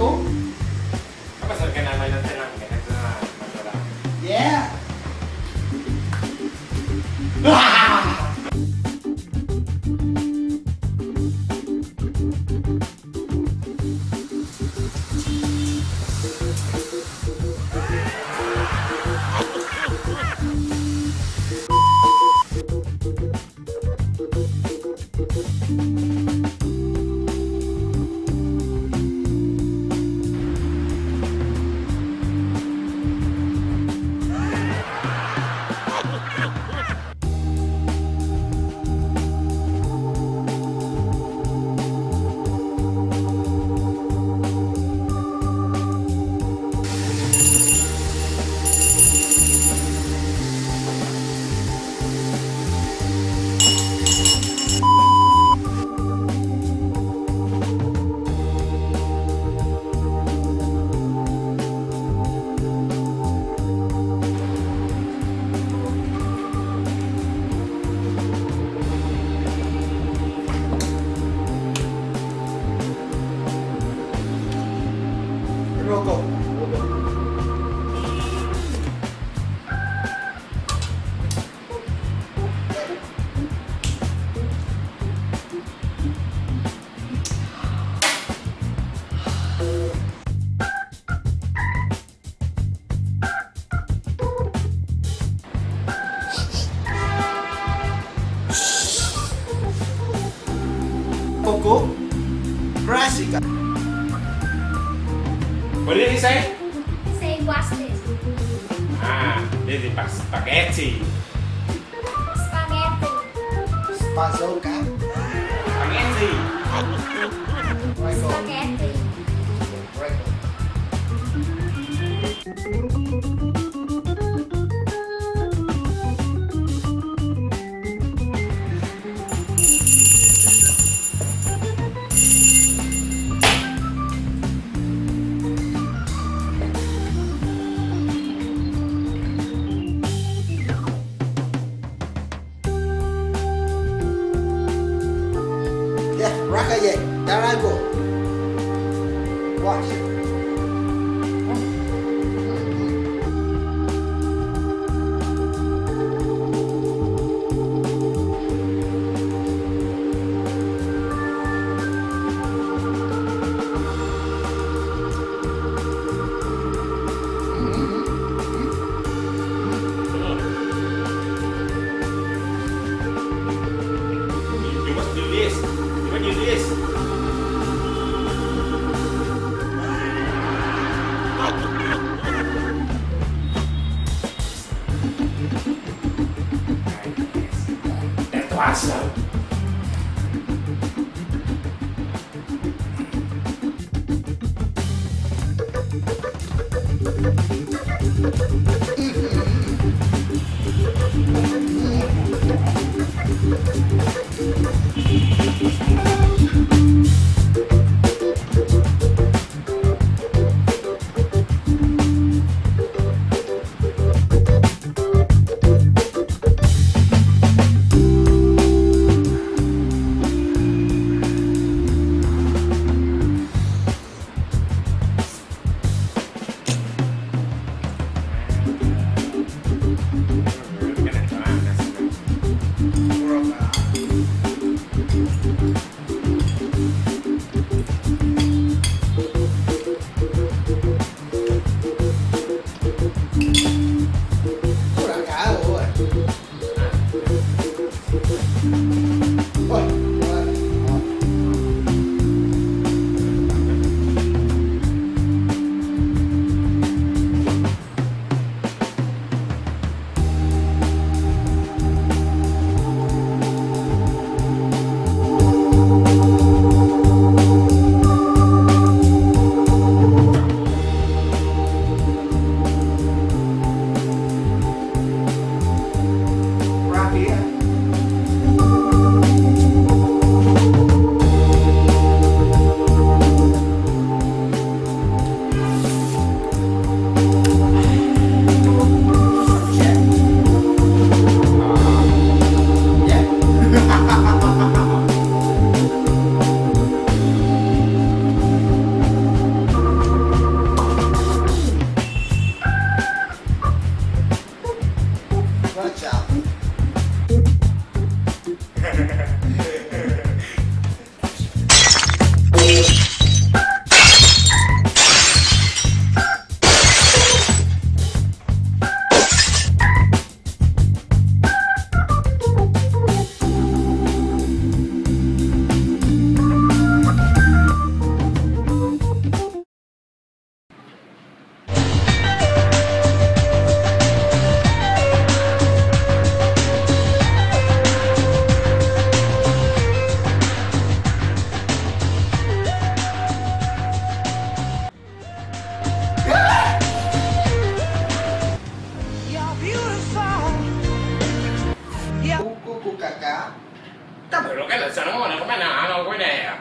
kartu? Apa sih kena mainan senang kena senang masalah. Yeah. Klasika. What did he say? Say what's this? Ah, this is spaghetti. Spaghetti. Spazolka. Spaghetti. Rego. Spaghetti. There I go. Watch. That's glass. สารโง่เนี่ยก็ไม่หนาเราก็ไม่แดก